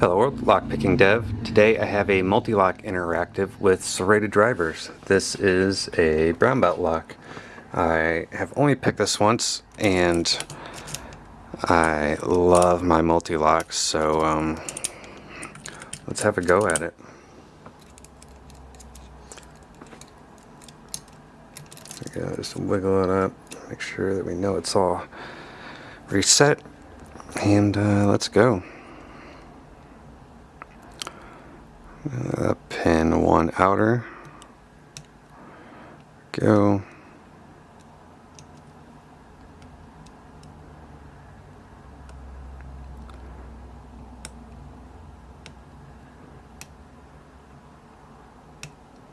Hello World, Lockpicking Dev. Today I have a Mul-T-Lock interactive with serrated drivers. This is a brown belt lock. I have only picked this once and I love my Mul-T-Locks so um, let's have a go at it. Go, just wiggle it up, make sure that we know it's all reset and uh, let's go. Uh, pin one outer. Go.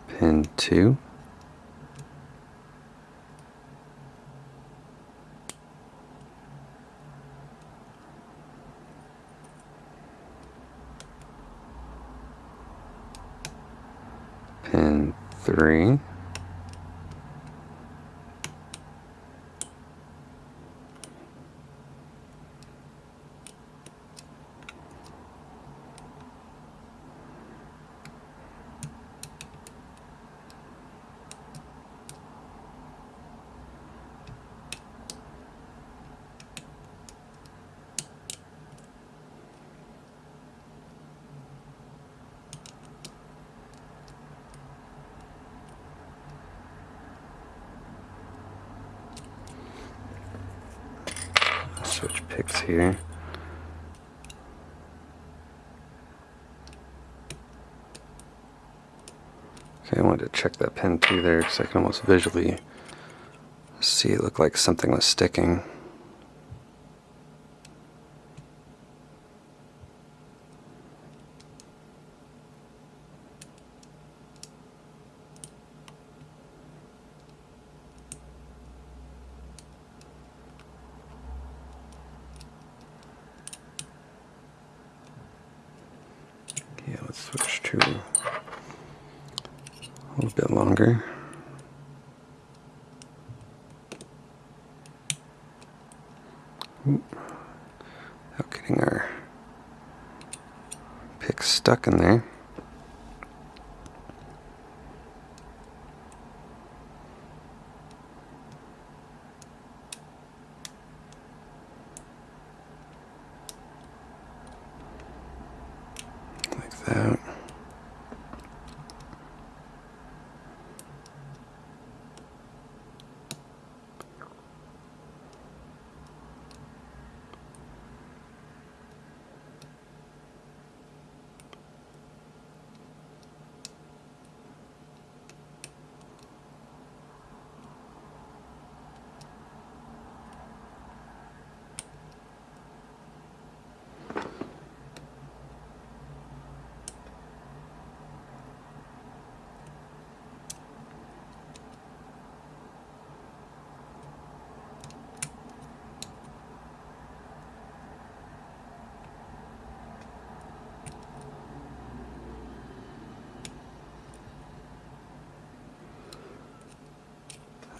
Pin two. Pin picks here. Okay, I wanted to check that pin too there because I can almost visually see it look like something was sticking. Yeah, let's switch a little bit longer. Without getting our pick stuck in there. that.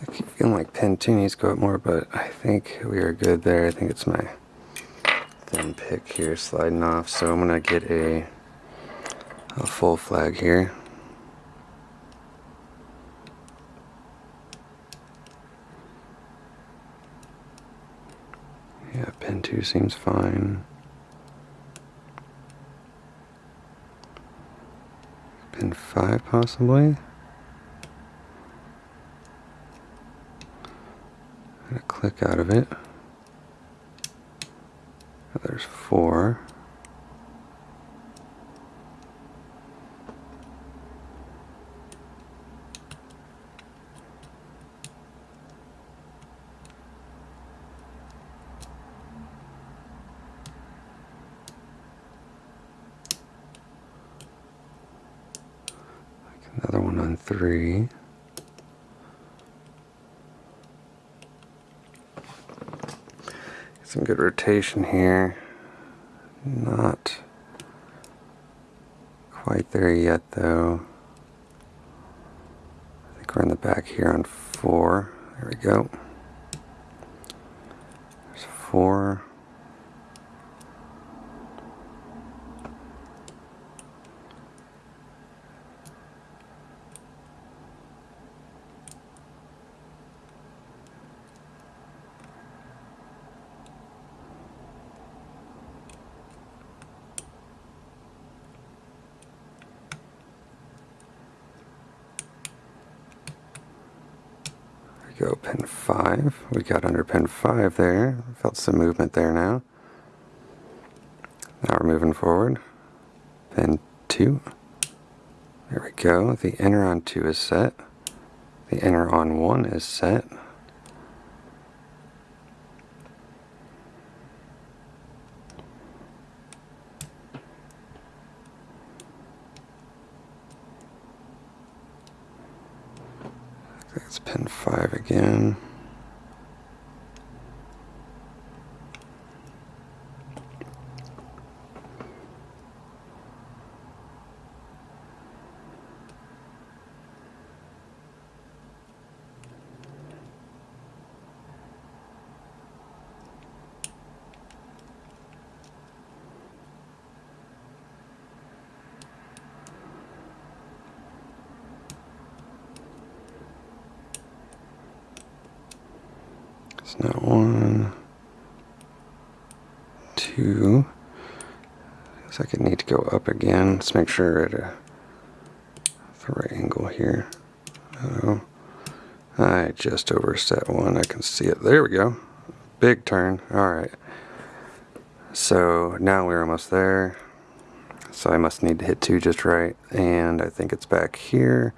I keep feeling like pin 2 needs to go up more, but I think we are good there. I think it's my thin pick here sliding off, so I'm to get a, a full flag here. Yeah, pin 2 seems fine. Pin 5 possibly? Click out of it. There's four. Another one on three. Some good rotation here. Not quite there yet though. I think we're in the back here on four. There we go. There's four. Go pin 5. We got under pin 5 there. Felt some movement there now. Now we're moving forward. Pin 2. There we go. The inner on 2 is set. The inner on 1 is set. That's pin 5 again. Now one, two. Looks like I need to go up again. Let's make sure at a, uh, the right angle here. Oh, I just overset one. I can see it. There we go. Big turn. All right. So now we're almost there. So I must need to hit two just right. And I think it's back here.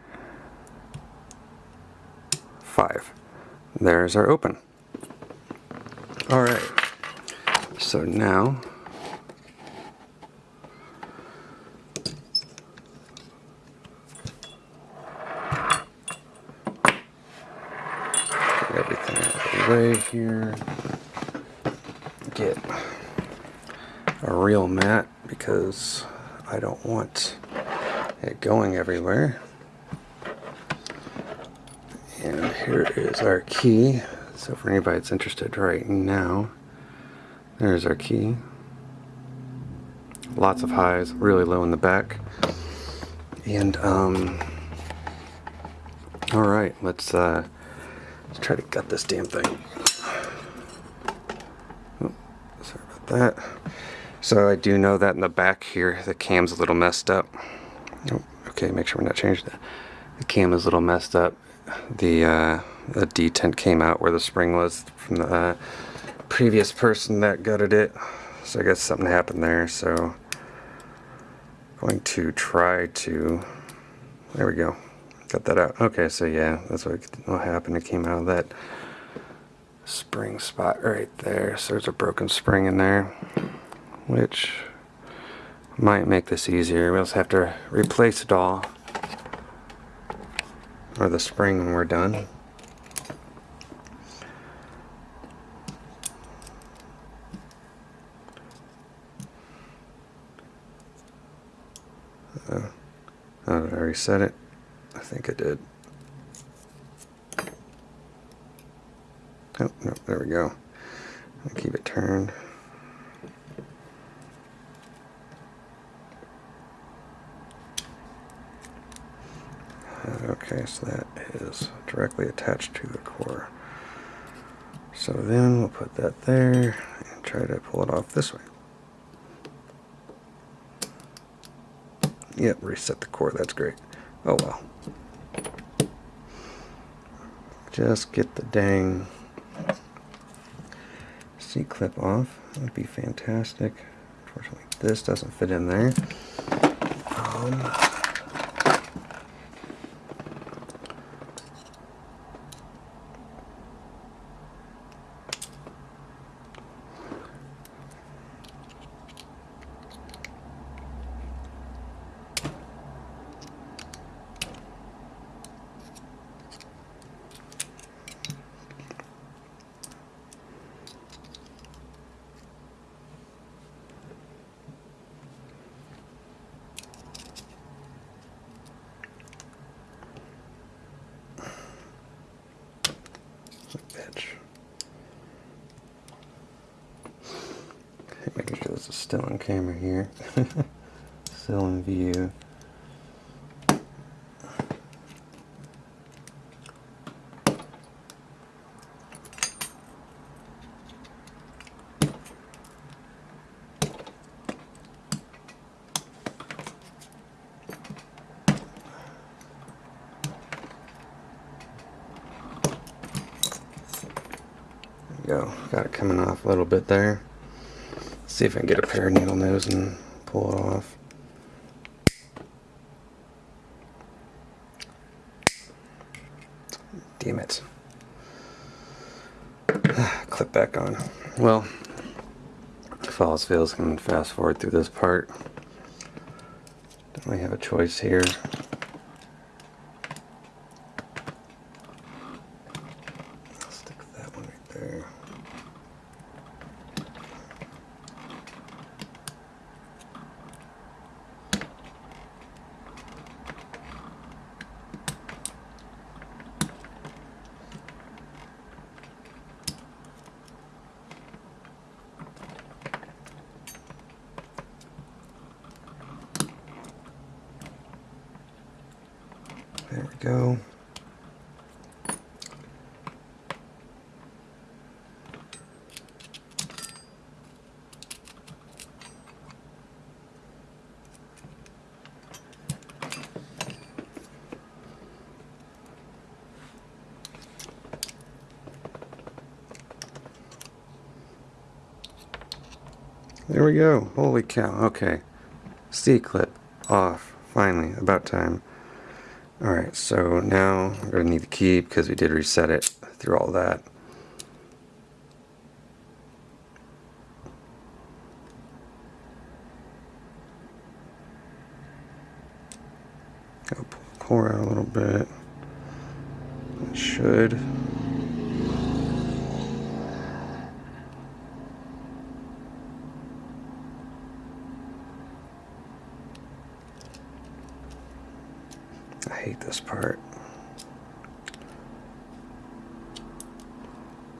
Five. There's our open. All right. So now get everything out of the way here. Get a real mat because I don't want it going everywhere. And here is our key. So for anybody that's interested right now, there's our key. Lots of highs, really low in the back. And um alright, let's uh let's try to gut this damn thing. Oh, sorry about that. So I do know that in the back here the cam's a little messed up. Oh, okay, make sure we're not changing that. The cam is a little messed up. The uh a detent came out where the spring was from the uh, previous person that gutted it. So I guess something happened there. So I'm going to try to. There we go. Got that out. Okay, so yeah, that's what, what happened. It came out of that spring spot right there. So there's a broken spring in there, which might make this easier. We'll just have to replace it all or the spring when we're done. Uh, I already it. I think I did. Oh, no, there we go. I'll keep it turned. Okay, so that is directly attached to the core. So then we'll put that there and try to pull it off this way. Yep, reset the core, that's great. Oh well. Just get the dang C-clip off. That would be fantastic. Unfortunately, this doesn't fit in there. Um, still on camera here. still in view. go. Got it coming off a little bit there. See if I can get a pair of needle nose and pull it off. Damn it. Clip back on. Well, if all else fails, I can fast forward through this part. Don't really have a choice here. Stick that one right there. There we go. There we go. Holy cow. Okay. C clip off. Finally. About time. Alright, so now we're going to need the key because we did reset it through all that. Go pull the core out a little bit. It should. I hate this part.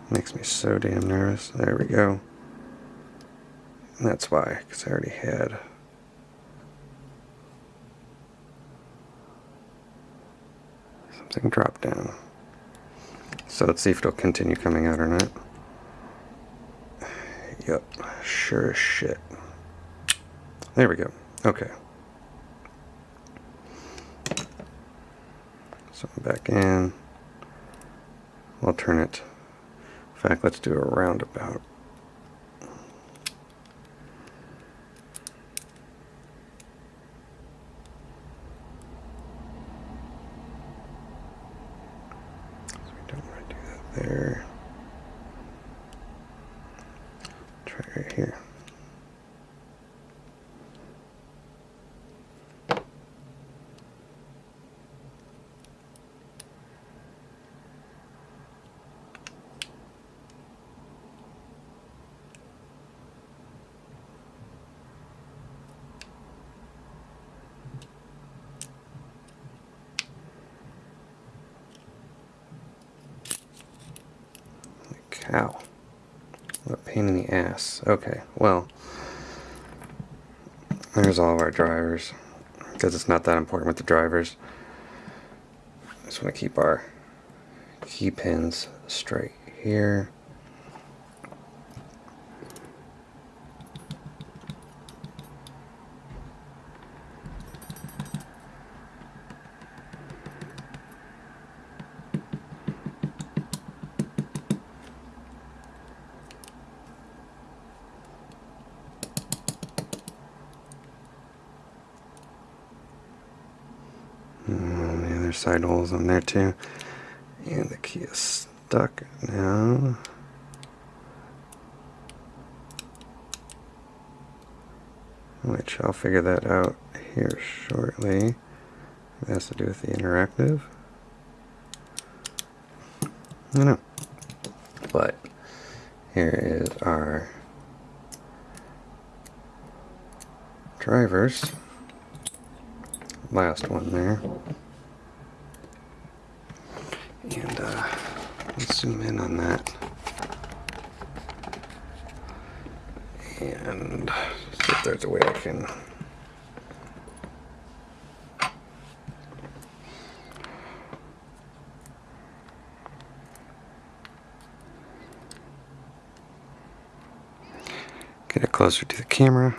Makes me so damn nervous. There we go. And that's why, because I already had. Something drop down. So let's see if it'll continue coming out or not. Yep, sure as shit. There we go. Okay. So back in. We'll turn it. In fact, let's do a roundabout. Cow. What a pain in the ass. Okay, well, there's all of our drivers. Because it's not that important with the drivers. Just want to keep our key pins straight here. And the other side holes on there too. And the key is stuck now. Which I'll figure that out here shortly. It has to do with the interactive. I know. But here is our drivers last one there. And uh, zoom in on that. And see if there's a way I can. Get it closer to the camera.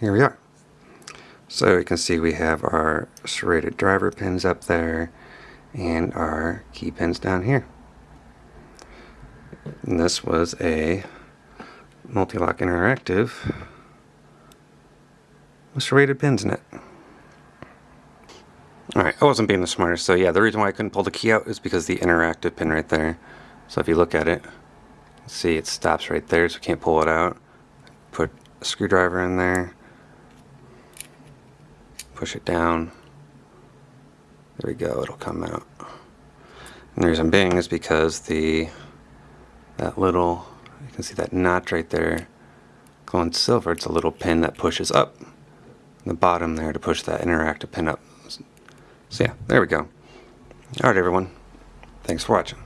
Here we are. So you can see we have our serrated driver pins up there and our key pins down here. And this was a Mul-T-Lock Interactive with serrated pins in it. Alright, I wasn't being the smartest, so yeah, the reason why I couldn't pull the key out is because the interactive pin right there. So if you look at it, see it stops right there, so you can't pull it out. Put a screwdriver in there, push it down, there we go, it'll come out. And the reason being is because the that little, you can see that notch right there, glowing silver, it's a little pin that pushes up the bottom there to push that interactive pin up. So yeah, there we go. Alright everyone, thanks for watching.